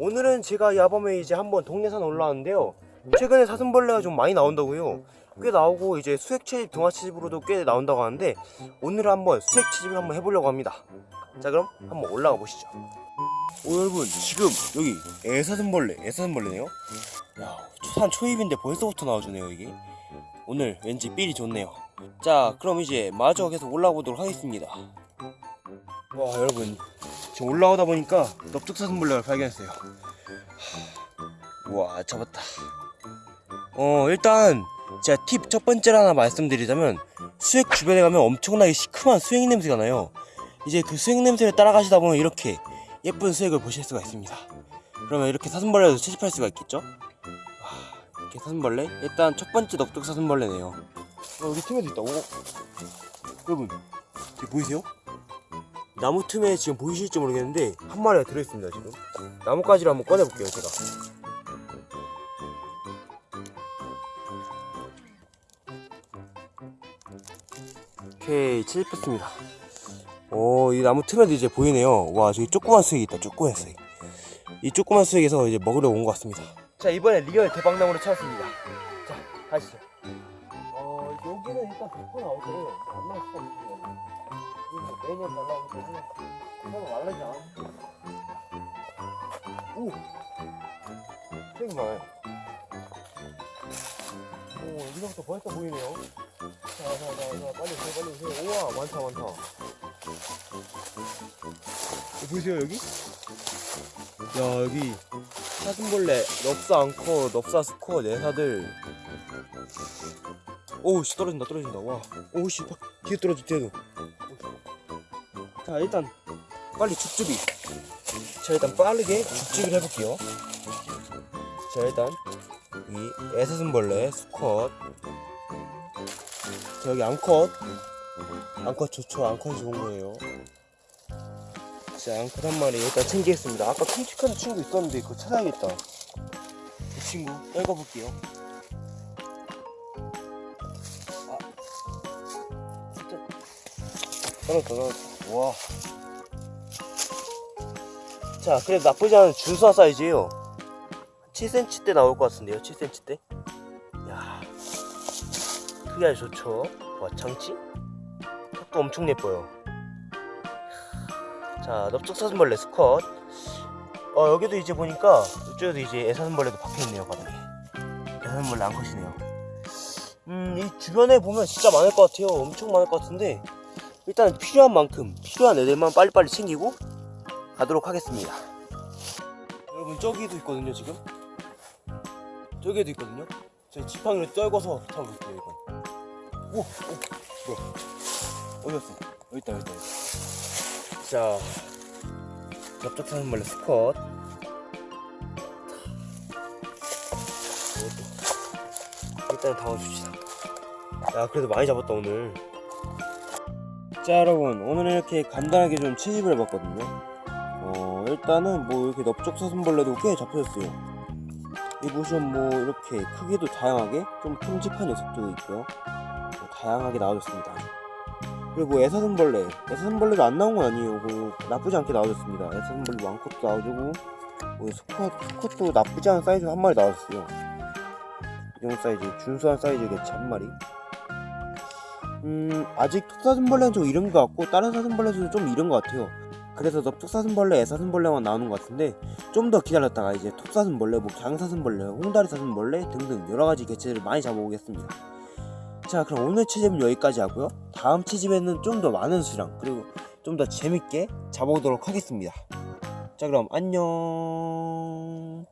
오늘은 제가 야밤에 이제 한번 동네산 올라왔는데요. 최근에 사슴벌레가 좀 많이 나온다고요. 꽤 나오고 이제 수액 채집 등화 채집으로도 꽤 나온다고 하는데 오늘은 한번 수액 채집을 한번 해보려고 합니다. 자 그럼 한번 올라가 보시죠. 오 여러분 지금 여기 애사슴벌레 애사슴벌레네요? 야산 초입인데 벌써부터 나와주네요 이게. 오늘 왠지 삘이 좋네요. 자 그럼 이제 마저 계속 올라오도록 하겠습니다. 와 여러분 지금 올라오다 보니까 넓적사슴벌레를 발견했어요. 우와 잡았다. 어 일단 제가 팁 첫 번째로 하나 말씀드리자면 수액 주변에 가면 엄청나게 시큼한 수액 냄새가 나요. 이제 그 수액 냄새를 따라가시다 보면 이렇게 예쁜 수액을 보실 수가 있습니다. 그러면 이렇게 사슴벌레도 채집할 수가 있겠죠? 와 이렇게 사슴벌레? 일단 첫 번째 넓적 사슴벌레네요. 어, 여기 틈에도 있다. 오 여러분 저기 보이세요? 나무 틈에 지금 보이실지 모르겠는데 한 마리가 들어있습니다 지금. 나뭇가지를 한번 꺼내볼게요 제가. 오케이 채집했습니다. 오 이 나무 틈에도 이제 보이네요. 와 저기 조그만 수액이 있다 조그만 수액. 이 조그만 수액에서 이제 먹으러 온 것 같습니다. 자 이번에 real 대박나무를 찾았습니다. 자 가시죠 매년 날라오기 때문에 그냥 말라지 않아 오! 되게 많아요 오 여기서부터 벌써 보이네요 자자자자 빨리 오세요 빨리 오세요 우와 많다 많다 어, 보이세요 여기? 야 여기 사슴벌레 넙사 앙커 넙사 스코어 내사들 오우씨 떨어진다 떨어진다. 와. 오우씨 뒤에 떨어져 뒤에도. 자 일단 빨리 죽주비 자 일단 빠르게 죽주비를 해볼게요. 자 일단 이 애사슴벌레 수컷. 자 여기 암컷. 암컷 좋죠. 암컷이 좋은 거예요. 자 암컷 한 마리 일단 챙기겠습니다. 아까 큼직한 친구 있었는데 그거 찾아야겠다. 그 친구 떨궈볼게요 떨어졌다 떨어졌다 와. 자, 그래도 나쁘지 않은 준수한 사이즈예요. 7cm 대 나올 것 같은데요, 7cm 대. 야, 크기 아주 좋죠. 와, 장치? 턱도 엄청 예뻐요. 자, 넓적사슴벌레 스컷. 어, 여기도 이제 보니까 이쪽에도 이제 애사슴벌레도 박혀있네요, 바닥에. 애사슴벌레 암컷이네요. 음, 이 주변에 보면 진짜 많을 것 같아요. 엄청 많을 것 같은데. 일단 필요한 만큼 필요한 애들만 빨리빨리 챙기고 가도록 하겠습니다. 여러분 저기도 있거든요 지금? 저기에도 있거든요? 제 지팡이를 떨궈서 잡아볼게요 이건. 오! 오! 뭐야? 어디였어? 여기 있다 여기 있다. 자 넓적사슴벌레 스컷 이것도. 일단 담아줍시다. 야 그래도 많이 잡았다 오늘 자 여러분. 오늘 이렇게 간단하게 좀 채집을 해봤거든요. 어 일단은 뭐 이렇게 넓적사슴벌레도 꽤 잡혔어요. 이 보시면 뭐 이렇게 크기도 다양하게 좀 큼직한 녀석들도 있고요. 뭐 다양하게 나와줬습니다. 그리고 뭐 애사슴벌레. 애사슴벌레도 안 나온 건 아니에요. 뭐 나쁘지 않게 나와줬습니다. 애사슴벌레 암컷도 나와주고 뭐 수컷도 나쁘지 않은 사이즈 한 마리 나왔어요. 이 정도 사이즈 준수한 사이즈겠지 한 마리 음 아직 톱사슴벌레는 좀 이른 것 같고 다른 사슴벌레도 좀 이른 것 같아요. 그래서 넓적사슴벌레, 애사슴벌레만 나오는 것 같은데 좀 더 기다렸다가 이제 톱사슴벌레, 뭐 강사슴벌레, 홍다리사슴벌레 등등 여러가지 개체를 많이 잡아보겠습니다. 자 그럼 오늘 채집은 여기까지 하고요. 다음 채집에는 좀 더 많은 수량 그리고 좀 더 재밌게 잡아보도록 하겠습니다. 자 그럼 안녕